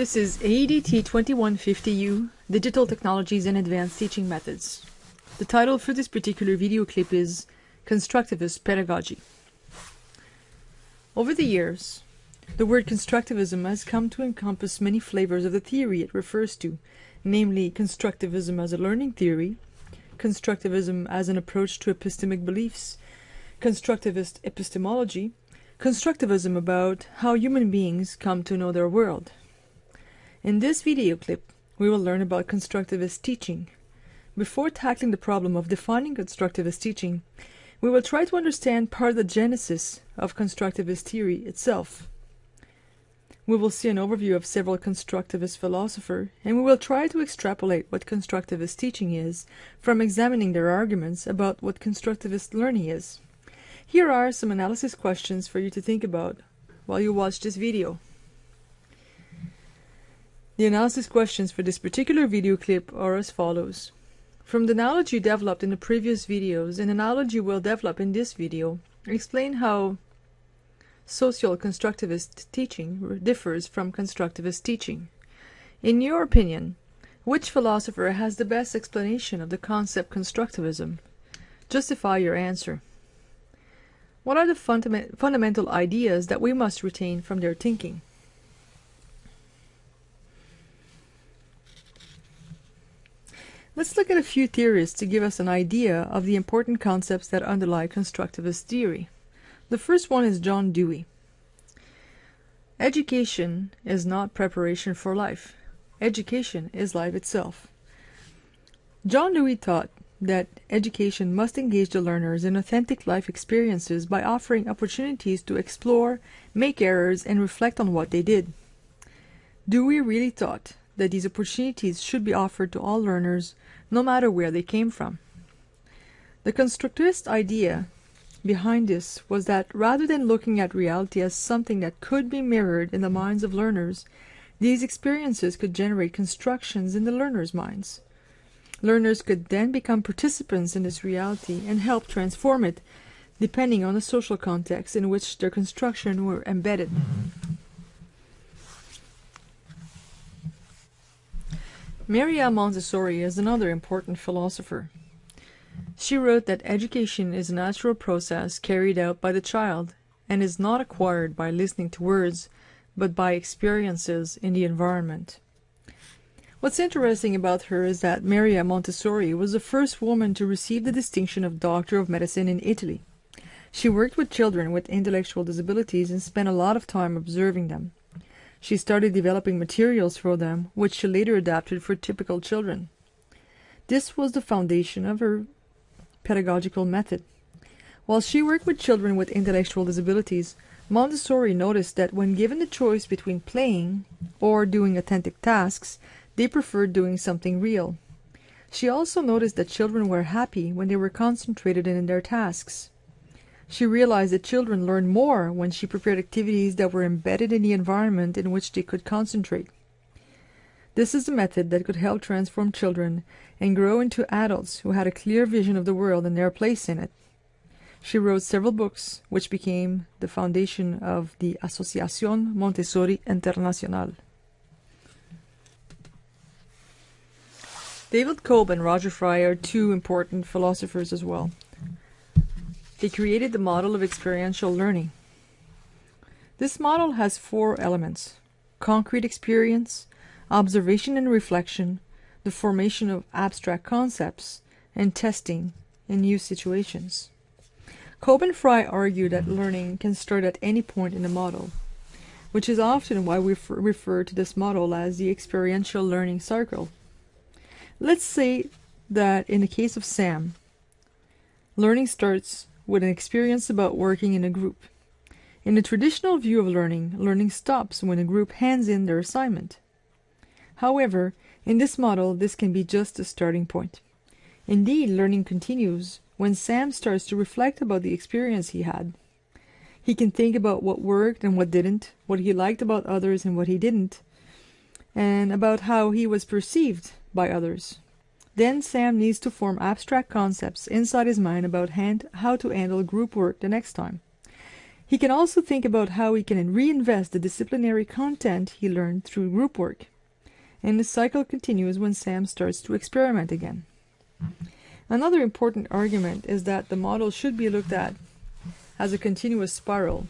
This is AEDT 2150U, Digital Technologies and Advanced Teaching Methods. The title for this particular video clip is Constructivist Pedagogy. Over the years, the word constructivism has come to encompass many flavors of the theory it refers to, namely constructivism as a learning theory, constructivism as an approach to epistemic beliefs, constructivist epistemology, constructivism about how human beings come to know their world. In this video clip, we will learn about constructivist teaching. Before tackling the problem of defining constructivist teaching, we will try to understand part of the genesis of constructivist theory itself. We will see an overview of several constructivist philosophers, and we will try to extrapolate what constructivist teaching is from examining their arguments about what constructivist learning is. Here are some analysis questions for you to think about while you watch this video. The analysis questions for this particular video clip are as follows. From the knowledge you developed in the previous videos and the knowledge you will develop in this video, explain how social constructivist teaching differs from constructivist teaching. In your opinion, which philosopher has the best explanation of the concept constructivism? Justify your answer. What are the fundament fundamental ideas that we must retain from their thinking? Let's look at a few theories to give us an idea of the important concepts that underlie constructivist theory. The first one is John Dewey. Education is not preparation for life. Education is life itself. John Dewey taught that education must engage the learners in authentic life experiences by offering opportunities to explore, make errors, and reflect on what they did. Dewey really thought that these opportunities should be offered to all learners, no matter where they came from. The constructivist idea behind this was that rather than looking at reality as something that could be mirrored in the minds of learners, these experiences could generate constructions in the learners' minds. Learners could then become participants in this reality and help transform it, depending on the social context in which their construction were embedded. Maria Montessori is another important philosopher. She wrote that education is a natural process carried out by the child and is not acquired by listening to words, but by experiences in the environment. What's interesting about her is that Maria Montessori was the first woman to receive the distinction of Doctor of Medicine in Italy. She worked with children with intellectual disabilities and spent a lot of time observing them. She started developing materials for them, which she later adapted for typical children. This was the foundation of her pedagogical method. While she worked with children with intellectual disabilities, Montessori noticed that when given the choice between playing or doing authentic tasks, they preferred doing something real. She also noticed that children were happy when they were concentrated in their tasks. She realized that children learned more when she prepared activities that were embedded in the environment in which they could concentrate. This is a method that could help transform children and grow into adults who had a clear vision of the world and their place in it. She wrote several books, which became the foundation of the Asociación Montessori Internacional. David Kolb and Roger Fry are two important philosophers as well. They created the model of experiential learning. This model has four elements concrete experience, observation and reflection, the formation of abstract concepts, and testing in new situations. Kolb and Fry argue that learning can start at any point in the model, which is often why we refer to this model as the experiential learning cycle. Let's say that in the case of Sam, learning starts with an experience about working in a group. In the traditional view of learning, learning stops when a group hands in their assignment. However, in this model, this can be just a starting point. Indeed, learning continues when Sam starts to reflect about the experience he had. He can think about what worked and what didn't, what he liked about others and what he didn't, and about how he was perceived by others. Then Sam needs to form abstract concepts inside his mind about hand, how to handle group work the next time. He can also think about how he can reinvest the disciplinary content he learned through group work. And the cycle continues when Sam starts to experiment again. Another important argument is that the model should be looked at as a continuous spiral.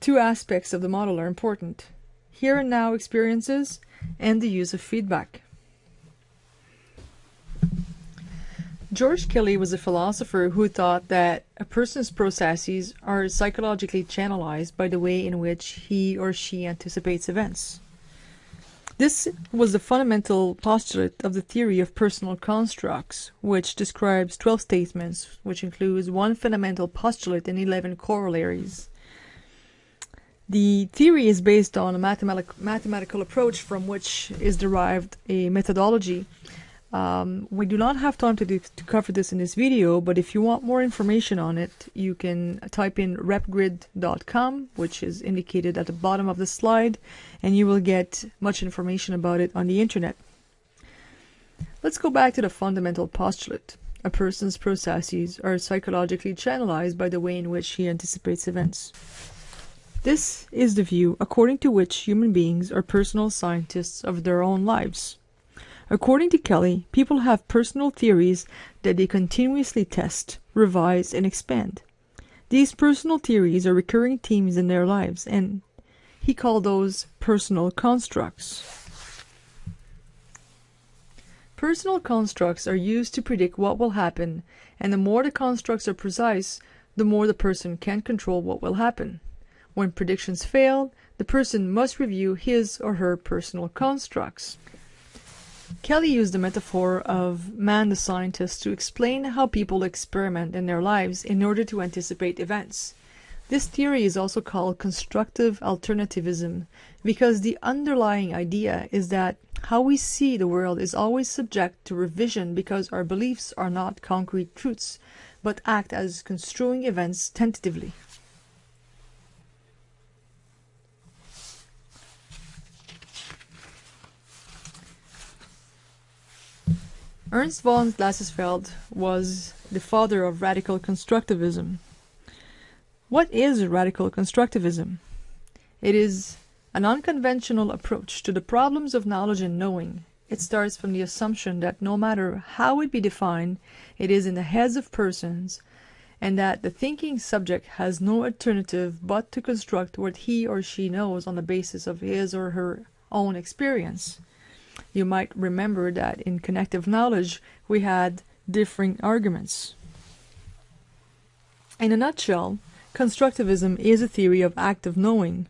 Two aspects of the model are important here and now experiences and the use of feedback. George Kelly was a philosopher who thought that a person's processes are psychologically channelized by the way in which he or she anticipates events. This was the fundamental postulate of the theory of personal constructs, which describes 12 statements, which includes one fundamental postulate and 11 corollaries. The theory is based on a mathematic, mathematical approach from which is derived a methodology um, we do not have time to, do, to cover this in this video, but if you want more information on it, you can type in repgrid.com, which is indicated at the bottom of the slide, and you will get much information about it on the internet. Let's go back to the fundamental postulate. A person's processes are psychologically channelized by the way in which he anticipates events. This is the view according to which human beings are personal scientists of their own lives. According to Kelly, people have personal theories that they continuously test, revise, and expand. These personal theories are recurring themes in their lives, and he called those personal constructs. Personal constructs are used to predict what will happen, and the more the constructs are precise, the more the person can control what will happen. When predictions fail, the person must review his or her personal constructs. Kelly used the metaphor of man the scientist to explain how people experiment in their lives in order to anticipate events. This theory is also called constructive alternativism because the underlying idea is that how we see the world is always subject to revision because our beliefs are not concrete truths, but act as construing events tentatively. Ernst von Glasersfeld was the father of radical constructivism. What is radical constructivism? It is an unconventional approach to the problems of knowledge and knowing. It starts from the assumption that no matter how it be defined, it is in the heads of persons, and that the thinking subject has no alternative but to construct what he or she knows on the basis of his or her own experience. You might remember that in connective knowledge we had differing arguments. In a nutshell, constructivism is a theory of active knowing.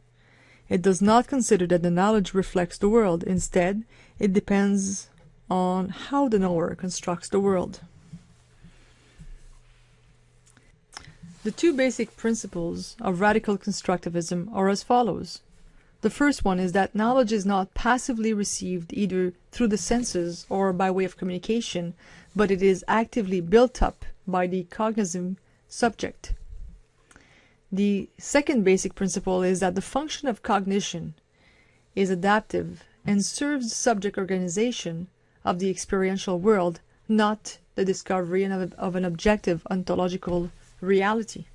It does not consider that the knowledge reflects the world. Instead, it depends on how the knower constructs the world. The two basic principles of radical constructivism are as follows. The first one is that knowledge is not passively received either through the senses or by way of communication, but it is actively built up by the cognizant subject. The second basic principle is that the function of cognition is adaptive and serves the subject organization of the experiential world, not the discovery of an objective ontological reality.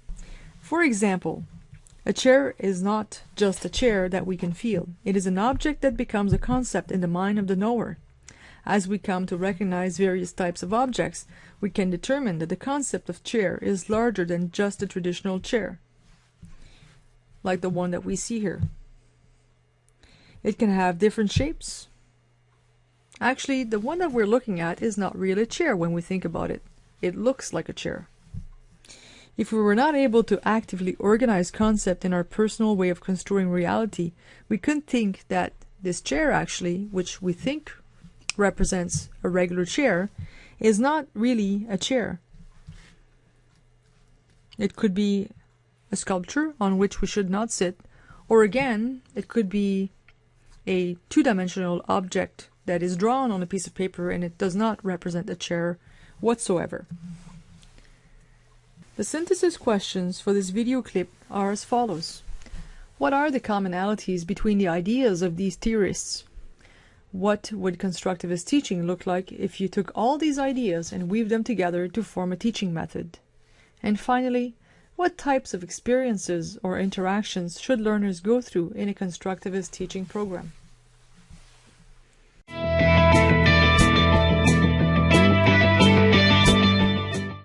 For example, a chair is not just a chair that we can feel. It is an object that becomes a concept in the mind of the knower. As we come to recognize various types of objects, we can determine that the concept of chair is larger than just a traditional chair, like the one that we see here. It can have different shapes. Actually, the one that we're looking at is not really a chair when we think about it. It looks like a chair. If we were not able to actively organize concept in our personal way of construing reality, we couldn't think that this chair actually, which we think represents a regular chair, is not really a chair. It could be a sculpture on which we should not sit, or again, it could be a two-dimensional object that is drawn on a piece of paper and it does not represent a chair whatsoever. The synthesis questions for this video clip are as follows. What are the commonalities between the ideas of these theorists? What would constructivist teaching look like if you took all these ideas and weaved them together to form a teaching method? And finally, What types of experiences or interactions should learners go through in a constructivist teaching program?